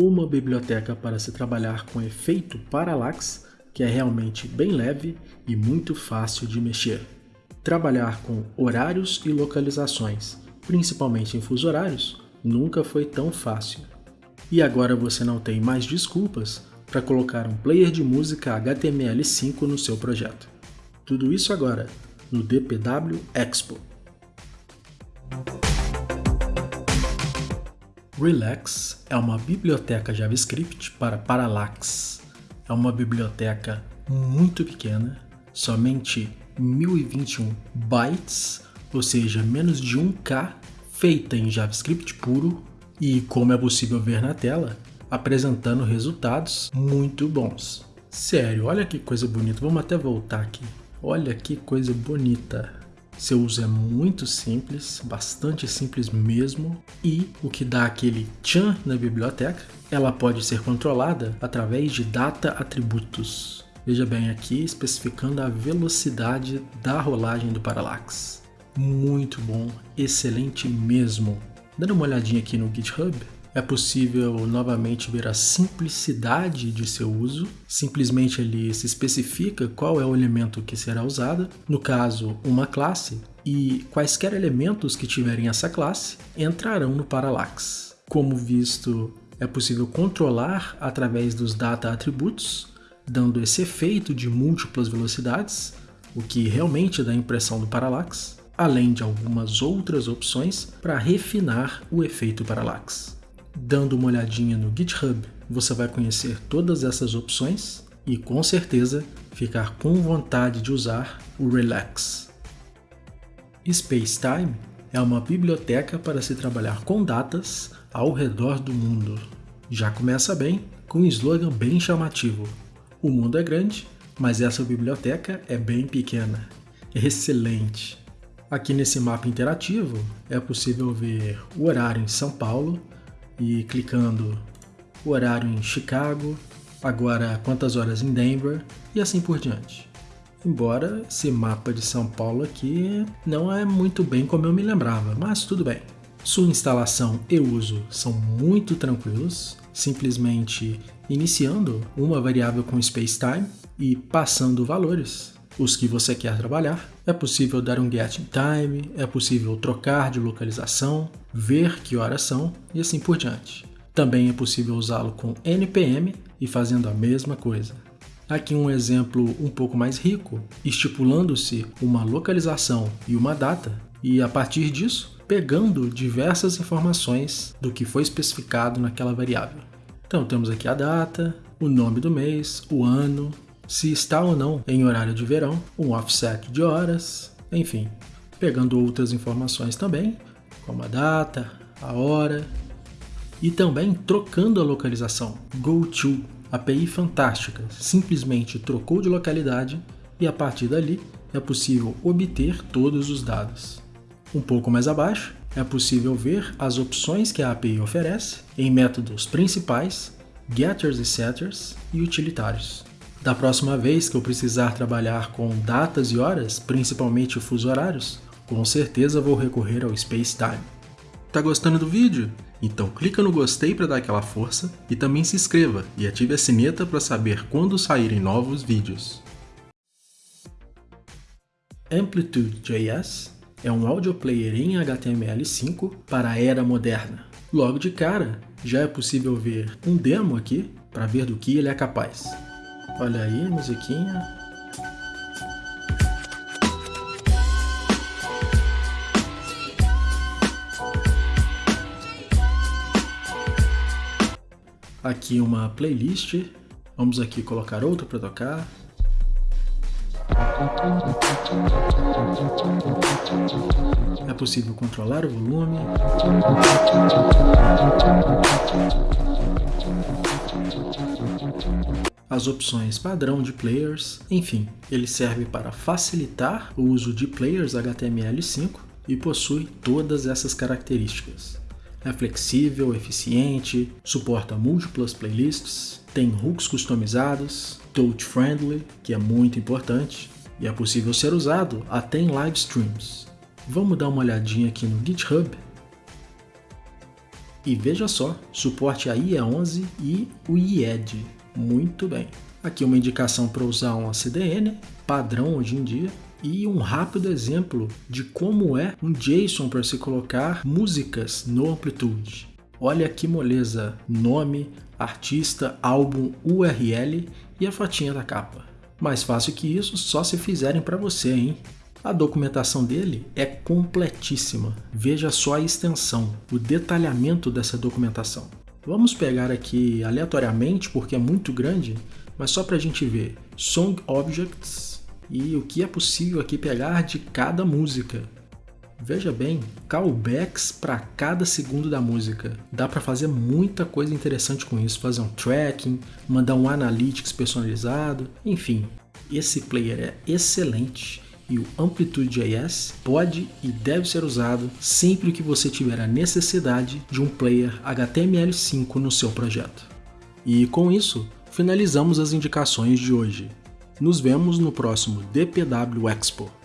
uma biblioteca para se trabalhar com efeito Parallax, que é realmente bem leve e muito fácil de mexer. Trabalhar com horários e localizações, principalmente em fuso horários, nunca foi tão fácil. E agora você não tem mais desculpas para colocar um player de música HTML5 no seu projeto. Tudo isso agora no DPW Expo. Relax é uma biblioteca JavaScript para Parallax. É uma biblioteca muito pequena, somente 1021 bytes, ou seja, menos de 1K, feita em JavaScript puro e, como é possível ver na tela, apresentando resultados muito bons. Sério, olha que coisa bonita. Vamos até voltar aqui. Olha que coisa bonita. Seu uso é muito simples, bastante simples mesmo, e o que dá aquele tchan na biblioteca, ela pode ser controlada através de data atributos. Veja bem aqui, especificando a velocidade da rolagem do parallax. Muito bom, excelente mesmo. Dando uma olhadinha aqui no GitHub, é possível novamente ver a simplicidade de seu uso. Simplesmente ele se especifica qual é o elemento que será usado, no caso, uma classe, e quaisquer elementos que tiverem essa classe entrarão no parallax. Como visto, é possível controlar através dos data atributos, dando esse efeito de múltiplas velocidades, o que realmente dá a impressão do parallax, além de algumas outras opções para refinar o efeito parallax. Dando uma olhadinha no GitHub, você vai conhecer todas essas opções e com certeza ficar com vontade de usar o Relax. Spacetime é uma biblioteca para se trabalhar com datas ao redor do mundo. Já começa bem com um slogan bem chamativo. O mundo é grande, mas essa biblioteca é bem pequena. Excelente! Aqui nesse mapa interativo é possível ver o horário em São Paulo, e clicando o horário em Chicago, agora quantas horas em Denver e assim por diante. Embora esse mapa de São Paulo aqui não é muito bem como eu me lembrava, mas tudo bem. Sua instalação e uso são muito tranquilos, simplesmente iniciando uma variável com spacetime e passando valores, os que você quer trabalhar. É possível dar um get time, é possível trocar de localização, ver que horas são e assim por diante. Também é possível usá-lo com npm e fazendo a mesma coisa. Aqui um exemplo um pouco mais rico, estipulando-se uma localização e uma data, e a partir disso, pegando diversas informações do que foi especificado naquela variável. Então temos aqui a data, o nome do mês, o ano, se está ou não em horário de verão, um offset de horas, enfim, pegando outras informações também, como a data, a hora, e também trocando a localização. GoTo, API fantástica, simplesmente trocou de localidade e a partir dali é possível obter todos os dados. Um pouco mais abaixo, é possível ver as opções que a API oferece em métodos principais, getters e setters e utilitários. Da próxima vez que eu precisar trabalhar com datas e horas, principalmente fuso horários, com certeza vou recorrer ao Space Time. Tá gostando do vídeo? Então clica no gostei para dar aquela força e também se inscreva e ative a sineta para saber quando saírem novos vídeos. Amplitude.js é um audio player em HTML5 para a era moderna. Logo de cara, já é possível ver um demo aqui para ver do que ele é capaz. Olha aí, musiquinha. aqui uma playlist. Vamos aqui colocar outro para tocar. É possível controlar o volume. As opções padrão de players, enfim, ele serve para facilitar o uso de players HTML5 e possui todas essas características. É flexível, eficiente, suporta múltiplas playlists, tem hooks customizados, touch friendly, que é muito importante, e é possível ser usado até em live streams. Vamos dar uma olhadinha aqui no GitHub. E veja só, suporte a IE11 e o IED. Muito bem. Aqui uma indicação para usar um CDN, padrão hoje em dia, e um rápido exemplo de como é um JSON para se colocar músicas no Amplitude. Olha que moleza, nome, artista, álbum, URL e a fotinha da capa. Mais fácil que isso, só se fizerem para você, hein? A documentação dele é completíssima. Veja só a extensão, o detalhamento dessa documentação. Vamos pegar aqui aleatoriamente, porque é muito grande, mas só para a gente ver Song Objects e o que é possível aqui pegar de cada música. Veja bem, callbacks para cada segundo da música. Dá para fazer muita coisa interessante com isso, fazer um tracking, mandar um analytics personalizado, enfim. Esse player é excelente e o Amplitude.js pode e deve ser usado sempre que você tiver a necessidade de um player HTML5 no seu projeto. E com isso, finalizamos as indicações de hoje. Nos vemos no próximo DPW Expo.